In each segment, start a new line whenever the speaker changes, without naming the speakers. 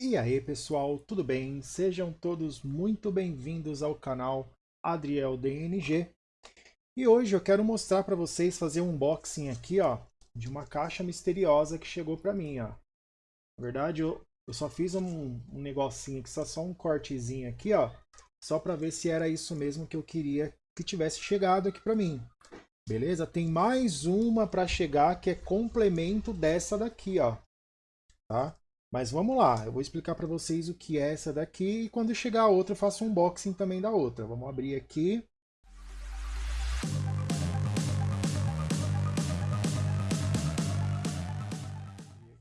E aí pessoal, tudo bem? Sejam todos muito bem-vindos ao canal Adriel DNG. E hoje eu quero mostrar para vocês fazer um unboxing aqui, ó, de uma caixa misteriosa que chegou para mim, ó. Na verdade, eu, eu só fiz um, um negocinho aqui, só, só um cortezinho aqui, ó, só para ver se era isso mesmo que eu queria que tivesse chegado aqui para mim. Beleza? Tem mais uma para chegar que é complemento dessa daqui, ó. Tá? Mas vamos lá, eu vou explicar para vocês o que é essa daqui e quando chegar a outra eu faço um unboxing também da outra. Vamos abrir aqui.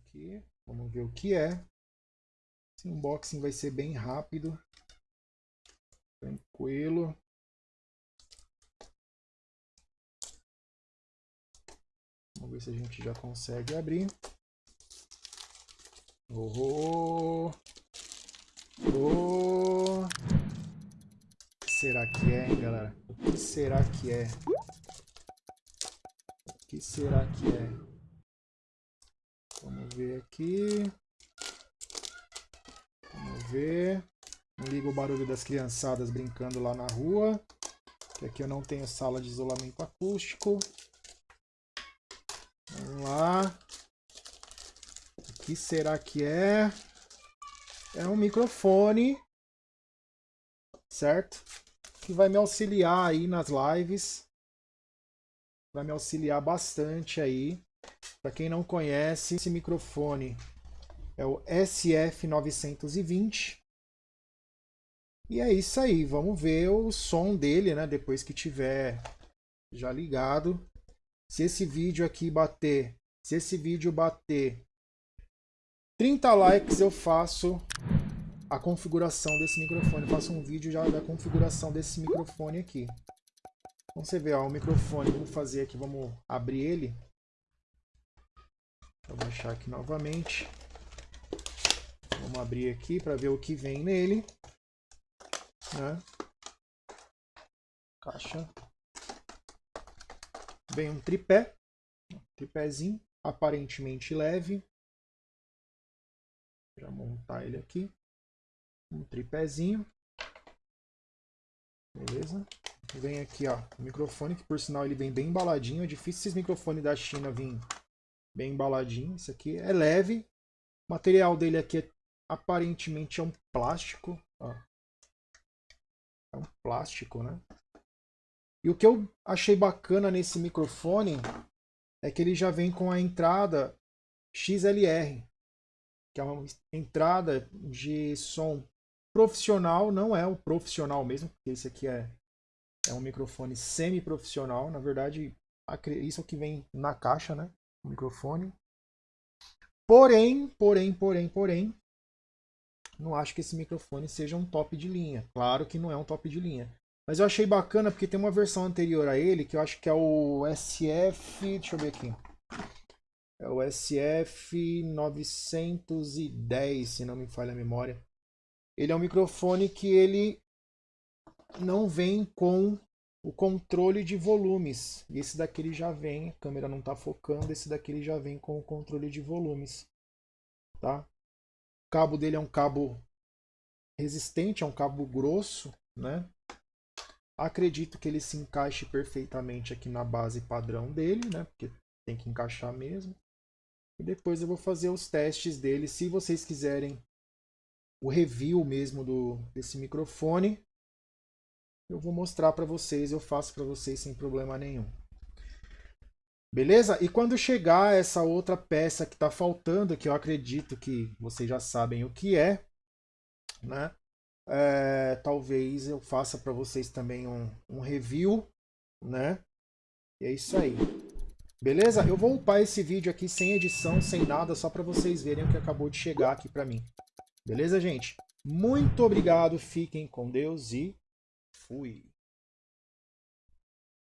aqui. Vamos ver o que é. Esse unboxing vai ser bem rápido. Tranquilo. Vamos ver se a gente já consegue abrir. Oh, oh. O que será que é, hein, galera? O que será que é? O que será que é? Vamos ver aqui. Vamos ver. Não liga o barulho das criançadas brincando lá na rua. Que aqui eu não tenho sala de isolamento acústico. Vamos lá que será que é? É um microfone, certo? Que vai me auxiliar aí nas lives. Vai me auxiliar bastante aí. Para quem não conhece, esse microfone é o SF920. E é isso aí, vamos ver o som dele, né? Depois que tiver já ligado. Se esse vídeo aqui bater, se esse vídeo bater 30 likes eu faço a configuração desse microfone. Eu faço um vídeo já da configuração desse microfone aqui. Então você vê, ó, o microfone, vamos fazer aqui, vamos abrir ele. Vou baixar aqui novamente. Vamos abrir aqui para ver o que vem nele. Né? Caixa. Vem um tripé. Tripézinho, aparentemente leve. Já montar ele aqui. Um tripézinho. Beleza? Vem aqui, ó, o microfone, que por sinal ele vem bem embaladinho. É difícil esses microfones da China virem bem embaladinho. Isso aqui é leve. O material dele aqui é, aparentemente é um plástico. Ó. É um plástico, né? E o que eu achei bacana nesse microfone é que ele já vem com a entrada XLR que é uma entrada de som profissional, não é o profissional mesmo, porque esse aqui é, é um microfone semi-profissional, na verdade, isso é o que vem na caixa, né, o microfone. Porém, porém, porém, porém, não acho que esse microfone seja um top de linha. Claro que não é um top de linha. Mas eu achei bacana porque tem uma versão anterior a ele, que eu acho que é o SF, deixa eu ver aqui. É o SF910, se não me falha a memória. Ele é um microfone que ele não vem com o controle de volumes. E esse daqui ele já vem, a câmera não está focando, esse daqui ele já vem com o controle de volumes. Tá? O cabo dele é um cabo resistente, é um cabo grosso, né? Acredito que ele se encaixe perfeitamente aqui na base padrão dele, né? Porque tem que encaixar mesmo. E depois eu vou fazer os testes dele. Se vocês quiserem o review mesmo do, desse microfone, eu vou mostrar para vocês, eu faço para vocês sem problema nenhum. Beleza? E quando chegar essa outra peça que está faltando, que eu acredito que vocês já sabem o que é, né? É, talvez eu faça para vocês também um, um review, né? E é isso aí. Beleza? Eu vou upar esse vídeo aqui sem edição, sem nada, só para vocês verem o que acabou de chegar aqui para mim. Beleza, gente? Muito obrigado, fiquem com Deus e fui!